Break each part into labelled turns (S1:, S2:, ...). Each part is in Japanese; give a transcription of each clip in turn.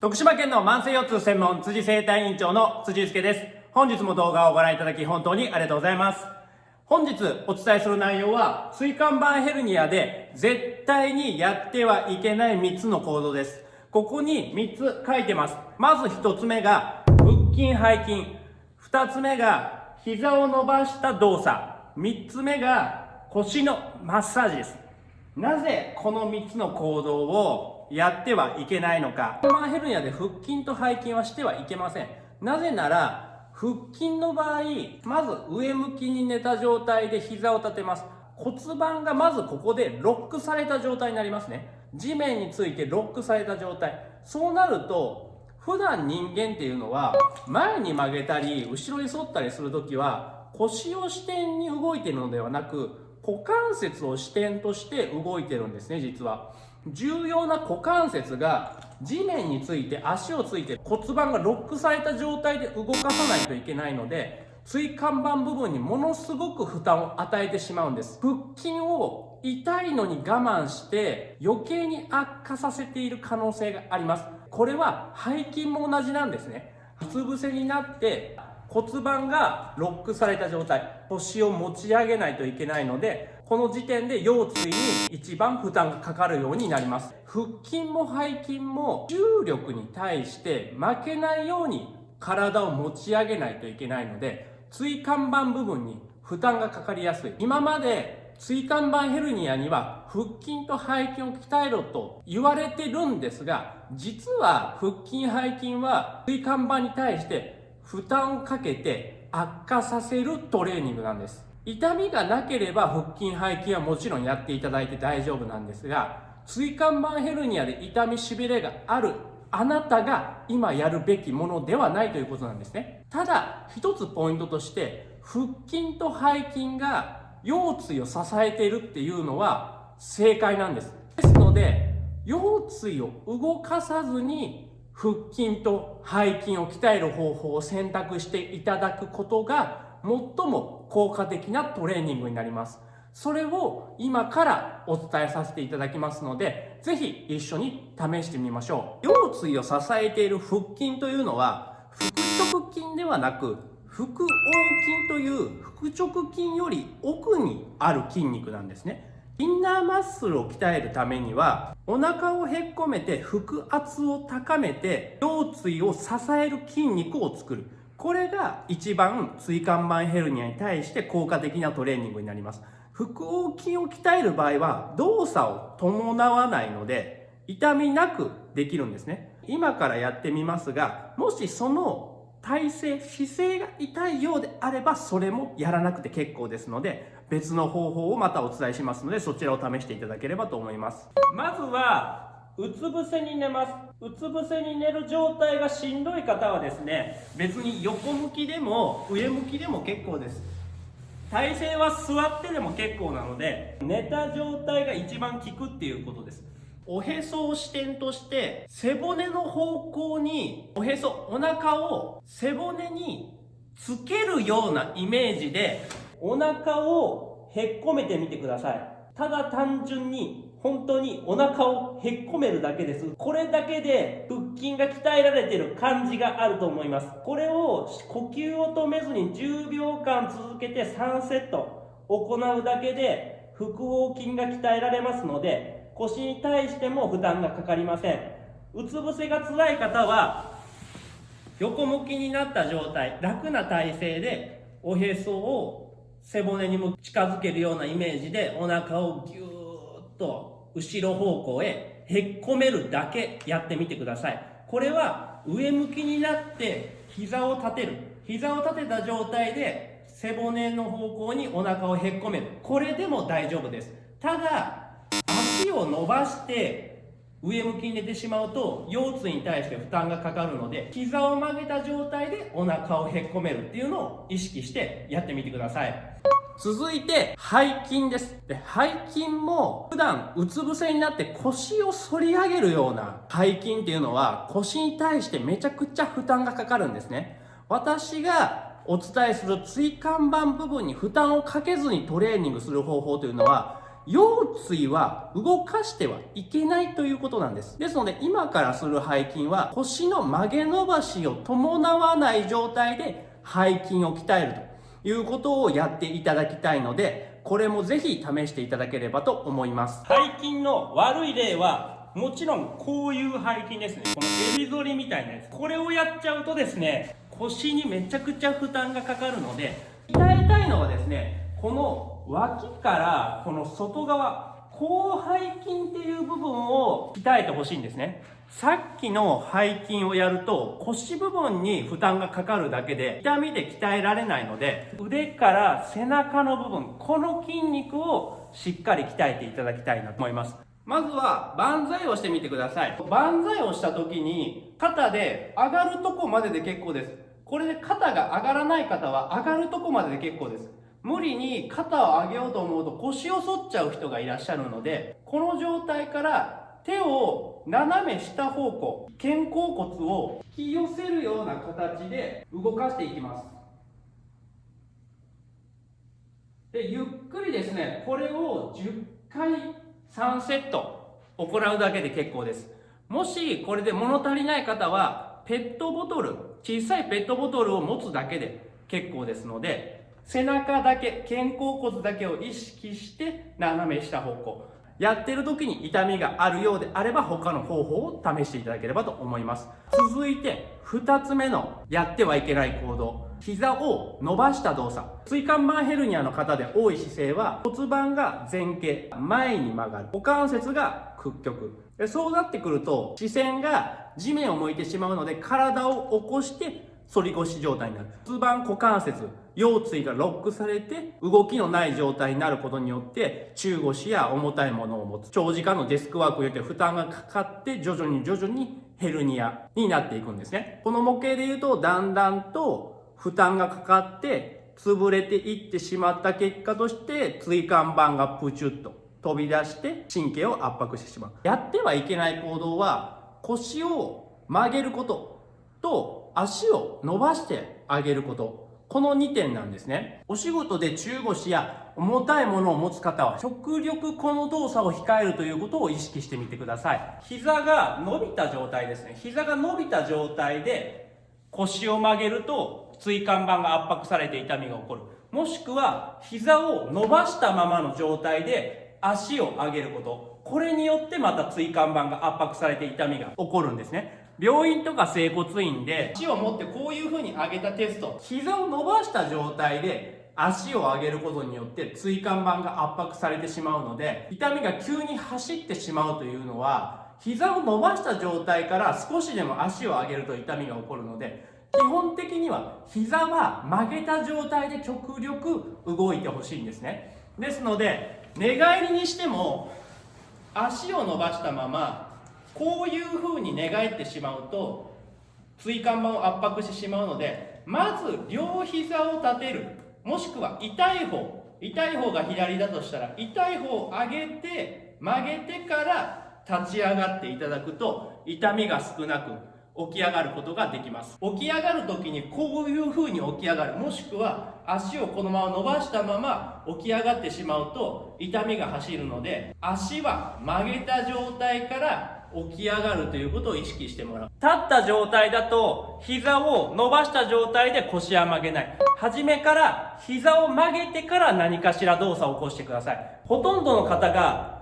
S1: 徳島県の慢性腰痛専門辻生体院長の辻祐介です。本日も動画をご覧いただき本当にありがとうございます。本日お伝えする内容は、椎間板ヘルニアで絶対にやってはいけない3つの行動です。ここに3つ書いてます。まず1つ目が腹筋背筋。2つ目が膝を伸ばした動作。3つ目が腰のマッサージです。なぜこの3つの行動をやってはいけないのか。マンヘルニアで腹筋と背筋はしてはいけません。なぜなら、腹筋の場合、まず上向きに寝た状態で膝を立てます。骨盤がまずここでロックされた状態になりますね。地面についてロックされた状態。そうなると、普段人間っていうのは、前に曲げたり、後ろに反ったりするときは、腰を支点に動いてるのではなく、股関節を支点として動いてるんですね、実は。重要な股関節が地面について足をついて骨盤がロックされた状態で動かさないといけないので椎間板部分にものすごく負担を与えてしまうんです。腹筋を痛いのに我慢して余計に悪化させている可能性があります。これは背筋も同じなんですね。うつ伏せになって骨盤がロックされた状態。腰を持ち上げないといけないのでこの時点で腰椎に一番負担がかかるようになります。腹筋も背筋も重力に対して負けないように体を持ち上げないといけないので椎間板部分に負担がかかりやすい。今まで椎間板ヘルニアには腹筋と背筋を鍛えろと言われてるんですが実は腹筋背筋は椎間板に対して負担をかけて悪化させるトレーニングなんです。痛みがなければ腹筋背筋はもちろんやっていただいて大丈夫なんですが椎間板ヘルニアで痛みしびれがあるあなたが今やるべきものではないということなんですね。ただ一つポイントとして腹筋と背筋が腰椎を支えているっていうのは正解なんです。ですので腰椎を動かさずに腹筋と背筋を鍛える方法を選択していただくことが最も効果的なトレーニングになります。それを今からお伝えさせていただきますので、ぜひ一緒に試してみましょう。腰椎を支えている腹筋というのは、腹直筋ではなく、腹横筋という腹直筋より奥にある筋肉なんですね。インナーマッスルを鍛えるためには、お腹をへっこめて腹圧を高めて、腰椎を支える筋肉を作る。これが一番椎間板ヘルニアに対して効果的なトレーニングになります。腹横筋を鍛える場合は動作を伴わないので痛みなくできるんですね。今からやってみますが、もしその体勢、姿勢が痛いようであればそれもやらなくて結構ですので別の方法をまたお伝えしますのでそちらを試していただければと思います。まずはうつ伏せに寝ますうつ伏せに寝る状態がしんどい方はですね別に横向きでも上向きでも結構です。体勢は座ってでも結構なので寝た状態が一番効くっていうことです。おへそを支点として背骨の方向におへそお腹を背骨につけるようなイメージでお腹をへっこめてみてください。ただ単純に本当にお腹をへっこめるだけです。これだけで腹筋が鍛えられてる感じがあると思います。これを呼吸を止めずに10秒間続けて3セット行うだけで腹横筋が鍛えられますので腰に対しても負担がかかりません。うつ伏せが辛い方は横向きになった状態、楽な体勢でおへそを背骨にも近づけるようなイメージでお腹をギュと後ろ方向へへっこめるだけやってみてください。これは上向きになって膝を立てる。膝を立てた状態で背骨の方向にお腹をへっこめる。これでも大丈夫です。ただ足を伸ばして上向きに寝てしまうと腰椎に対して負担がかかるので膝を曲げた状態でお腹をへっこめるっていうのを意識してやってみてください。続いて、背筋です。で、背筋も普段うつ伏せになって腰を反り上げるような背筋っていうのは腰に対してめちゃくちゃ負担がかかるんですね。私がお伝えする椎間板部分に負担をかけずにトレーニングする方法というのは腰椎は動かしてはいけないということなんです。ですので、今からする背筋は腰の曲げ伸ばしを伴わない状態で背筋を鍛えるということをやっていただきたいので、これもぜひ試していただければと思います。背筋の悪い例は、もちろんこういう背筋ですね。このエビ反りみたいなやつ。これをやっちゃうとですね、腰にめちゃくちゃ負担がかかるので、鍛えたいのはですね、この脇からこの外側、広背筋っていう部分を鍛えてほしいんですね。さっきの背筋をやると腰部分に負担がかかるだけで痛みで鍛えられないので腕から背中の部分、この筋肉をしっかり鍛えていただきたいなと思います。まずは万歳をしてみてください。万歳をした時に肩で上がるとこまでで結構です。これで肩が上がらない方は上がるとこまでで結構です。無理に肩を上げようと思うと腰を反っちゃう人がいらっしゃるので、この状態から手を斜め下方向、肩甲骨を引き寄せるような形で動かしていきます。で、ゆっくりですね、これを10回3セット行うだけで結構です。もしこれで物足りない方は、ペットボトル、小さいペットボトルを持つだけで結構ですので、背中だけ、肩甲骨だけを意識して斜め下方向。やってる時に痛みがあるようであれば他の方法を試していただければと思います。続いて、二つ目のやってはいけない行動。膝を伸ばした動作。椎間板ヘルニアの方で多い姿勢は骨盤が前傾、前に曲がる。股関節が屈曲。そうなってくると視線が地面を向いてしまうので体を起こして反り腰状態になる。骨盤股関節、腰椎がロックされて動きのない状態になることによって中腰や重たいものを持つ。長時間のデスクワークによって負担がかかって徐々に徐々にヘルニアになっていくんですね。この模型で言うとだんだんと負担がかかって潰れていってしまった結果として椎間板がプチュッと飛び出して神経を圧迫してしまう。やってはいけない行動は腰を曲げることと足を伸ばしてあげること。この2点なんですね。お仕事で中腰や重たいものを持つ方は極力この動作を控えるということを意識してみてください。膝が伸びた状態ですね。膝が伸びた状態で腰を曲げると椎間板が圧迫されて痛みが起こる。もしくは膝を伸ばしたままの状態で足を上げること。これによってまた椎間板が圧迫されて痛みが起こるんですね。病院とか整骨院で足を持ってこういう風に上げたテスト。膝を伸ばした状態で足を上げることによって椎間板が圧迫されてしまうので痛みが急に走ってしまうというのは膝を伸ばした状態から少しでも足を上げると痛みが起こるので基本的には膝は曲げた状態で極力動いてほしいんですね。ですので寝返りにしても足を伸ばしたままこういうふうに寝返ってしまうと椎間板を圧迫してしまうのでまず両膝を立てる。もしくは痛い方。痛い方が左だとしたら痛い方を上げて曲げてから立ち上がっていただくと痛みが少なく起き上がることができます起き上がる時にこういう風に起き上がるもしくは足をこのまま伸ばしたまま起き上がってしまうと痛みが走るので足は曲げた状態から起き上がるということを意識してもらう。立った状態だと、膝を伸ばした状態で腰は曲げない。初めから膝を曲げてから何かしら動作を起こしてください。ほとんどの方が、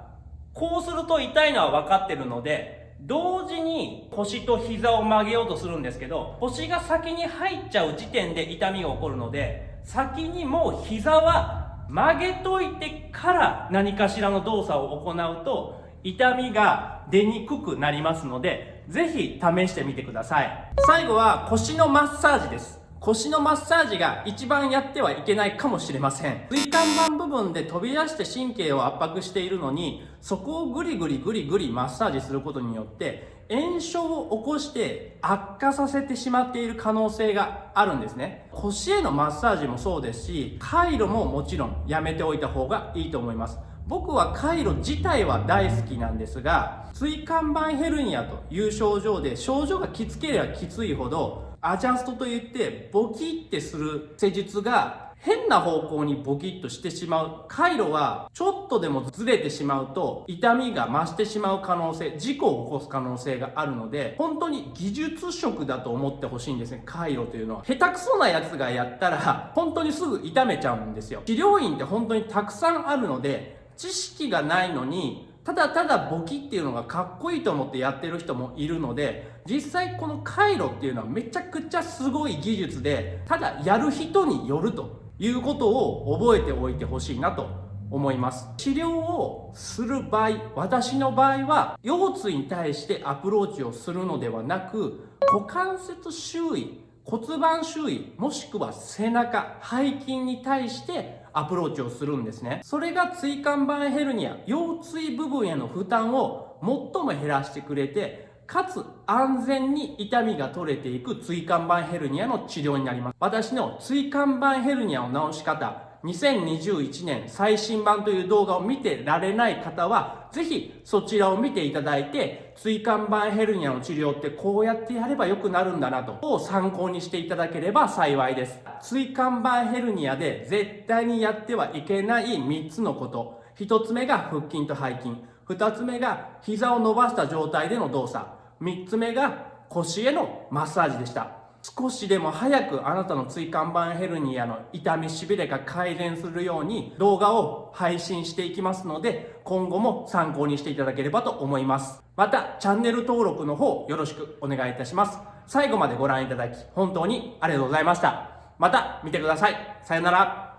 S1: こうすると痛いのは分かってるので、同時に腰と膝を曲げようとするんですけど、腰が先に入っちゃう時点で痛みが起こるので、先にもう膝は曲げといてから何かしらの動作を行うと、痛みが出にくくなりますので、ぜひ試してみてください。最後は腰のマッサージです。腰のマッサージが一番やってはいけないかもしれません。椎間板部分で飛び出して神経を圧迫しているのに、そこをぐりぐりぐりぐりマッサージすることによって、炎症を起こして悪化させてしまっている可能性があるんですね。腰へのマッサージもそうですし、回路ももちろんやめておいた方がいいと思います。僕は回路自体は大好きなんですが椎間板ヘルニアという症状で症状がきつければきついほどアジャストといってボキってする施術が変な方向にボキッとしてしまう。回路はちょっとでもずれてしまうと痛みが増してしまう可能性、事故を起こす可能性があるので、本当に技術職だと思ってほしいんですね、回路というのは。下手くそなやつがやったら、本当にすぐ痛めちゃうんですよ。治療院って本当にたくさんあるので、知識がないのに、ただただ簿記っていうのがかっこいいと思ってやってる人もいるので、実際この回路っていうのはめちゃくちゃすごい技術で、ただやる人によるということを覚えておいてほしいなと思います。治療をする場合、私の場合は腰椎に対してアプローチをするのではなく、股関節周囲、骨盤周囲、もしくは背中、背筋に対してアプローチをするんですね。それが椎間板ヘルニア、腰椎部分への負担を最も減らしてくれて、かつ安全に痛みが取れていく椎間板ヘルニアの治療になります。私の椎間板ヘルニアを治し方、2021年最新版という動画を見てられない方は、ぜひそちらを見ていただいて、椎間板ヘルニアの治療ってこうやってやれば良くなるんだなと、を参考にしていただければ幸いです。椎間板ヘルニアで絶対にやってはいけない3つのこと。1つ目が腹筋と背筋。2つ目が膝を伸ばした状態での動作。3つ目が腰へのマッサージでした。少しでも早くあなたの椎間板ヘルニアの痛みしびれが改善するように動画を配信していきますので今後も参考にしていただければと思います。またチャンネル登録の方よろしくお願いいたします。最後までご覧いただき本当にありがとうございました。また見てください。さよなら。